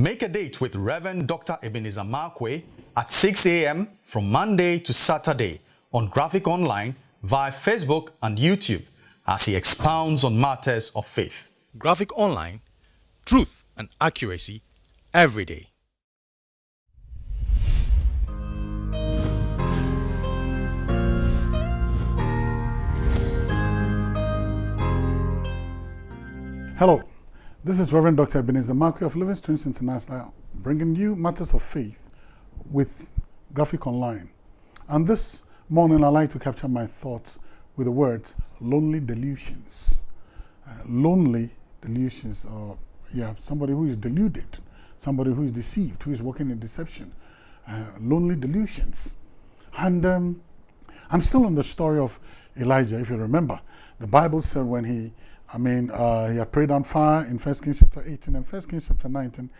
Make a date with Reverend Dr. Ebenezer Markwei at 6 a.m. from Monday to Saturday on Graphic Online via Facebook and YouTube as he expounds on matters of faith. Graphic Online, truth and accuracy every day. Hello, this is Reverend Dr. Ebenezer Markwei of Living Streams International, bringing you matters of faith with Graphic Online. And this morning, I'd like to capture my thoughts with the words lonely delusions. Uh, lonely delusions, or yeah, somebody who is deluded, somebody who is deceived, who is working in deception. Uh, lonely delusions. And um, I'm still on the story of Elijah, if you remember. The Bible said when he I mean, uh, he had prayed on fire in 1 Kings chapter 18 and 1 Kings chapter 19.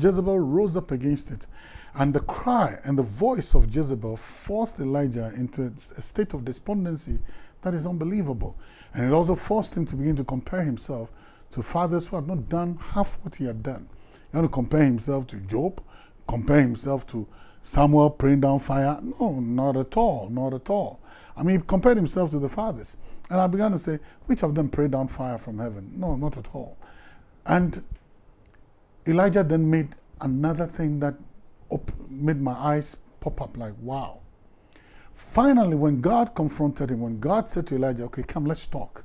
Jezebel rose up against it. And the cry and the voice of Jezebel forced Elijah into a state of despondency that is unbelievable. And it also forced him to begin to compare himself to fathers who had not done half what he had done. He had to compare himself to Job, compare himself to Samuel praying down fire. No, not at all, not at all. I mean, he compared himself to the fathers. And I began to say, which of them prayed down fire from heaven? No, not at all. And Elijah then made another thing that made my eyes pop up like, wow. Finally, when God confronted him, when God said to Elijah, okay, come, let's talk.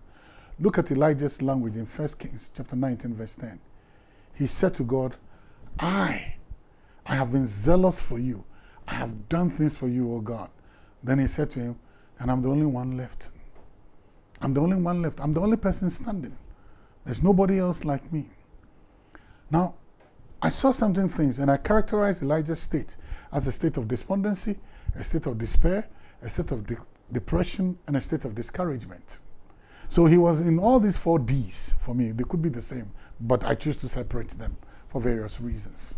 Look at Elijah's language in 1 Kings chapter 19, verse 10. He said to God, I, I have been zealous for you. I have done things for you, O God. Then he said to him, and I'm the only one left. I'm the only one left. I'm the only person standing. There's nobody else like me. Now, I saw something things and I characterized Elijah's state as a state of despondency, a state of despair, a state of de depression, and a state of discouragement. So he was in all these four D's for me. They could be the same, but I choose to separate them for various reasons.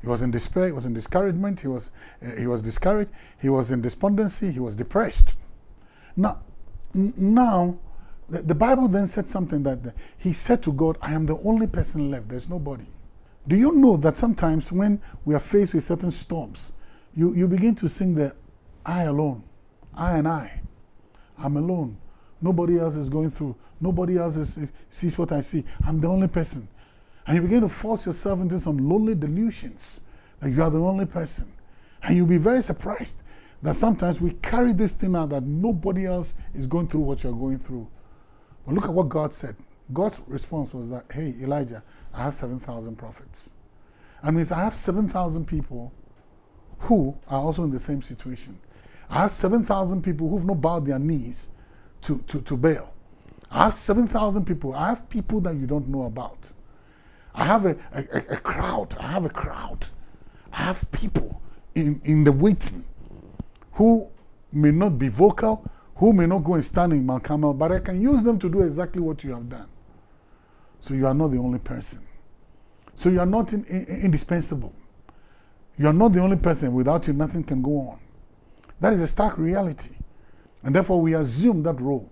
He was in despair, he was in discouragement, he was, uh, he was discouraged, he was in despondency, he was depressed. Now, now the, the, Bible then said something that he said to God, I am the only person left, there's nobody. Do you know that sometimes when we are faced with certain storms, you, you begin to sing the I alone, I and I, I'm alone. Nobody else is going through. Nobody else is, sees what I see. I'm the only person. And you begin to force yourself into some lonely delusions that you are the only person. And you'll be very surprised that sometimes we carry this thing out that nobody else is going through what you're going through. But look at what God said. God's response was that, hey, Elijah, I have 7,000 prophets. And means I have 7,000 people who are also in the same situation. I have 7,000 people who've not bowed their knees to, to, to Baal. I have 7,000 people. I have people that you don't know about. I have a, a, a crowd. I have a crowd. I have people in, in the waiting who may not be vocal, who may not go and stand in Mount Carmel, but I can use them to do exactly what you have done. So you are not the only person. So you are not in, in, indispensable. You are not the only person. Without you, nothing can go on. That is a stark reality. And therefore, we assume that role.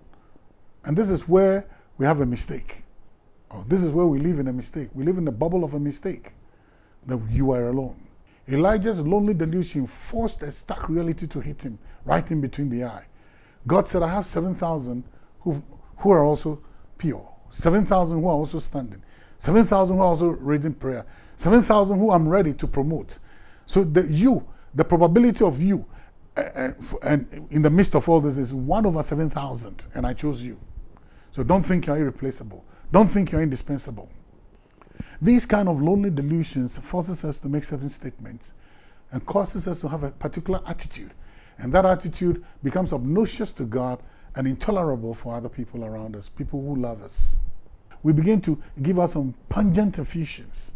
And this is where we have a mistake. Oh, this is where we live in a mistake. We live in the bubble of a mistake that you are alone. Elijah's lonely delusion forced a stark reality to hit him right in between the eye. God said, I have 7,000 who, who are also pure, 7,000 who are also standing, 7,000 who are also raising prayer, 7,000 who I'm ready to promote. So the you, the probability of you, uh, uh, and in the midst of all this is 1 over 7,000, and I chose you. So don't think you're irreplaceable. Don't think you're indispensable. These kind of lonely delusions forces us to make certain statements and causes us to have a particular attitude. And that attitude becomes obnoxious to God and intolerable for other people around us, people who love us. We begin to give us some pungent effusions.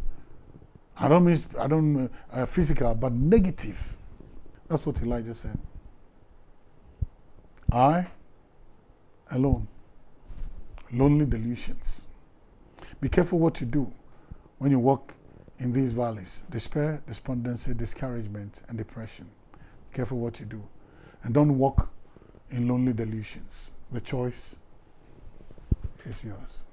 I don't mean, I don't uh, physical, but negative. That's what Elijah said. I alone. Lonely delusions. Be careful what you do when you walk in these valleys despair, despondency, discouragement, and depression. Careful what you do. And don't walk in lonely delusions. The choice is yours.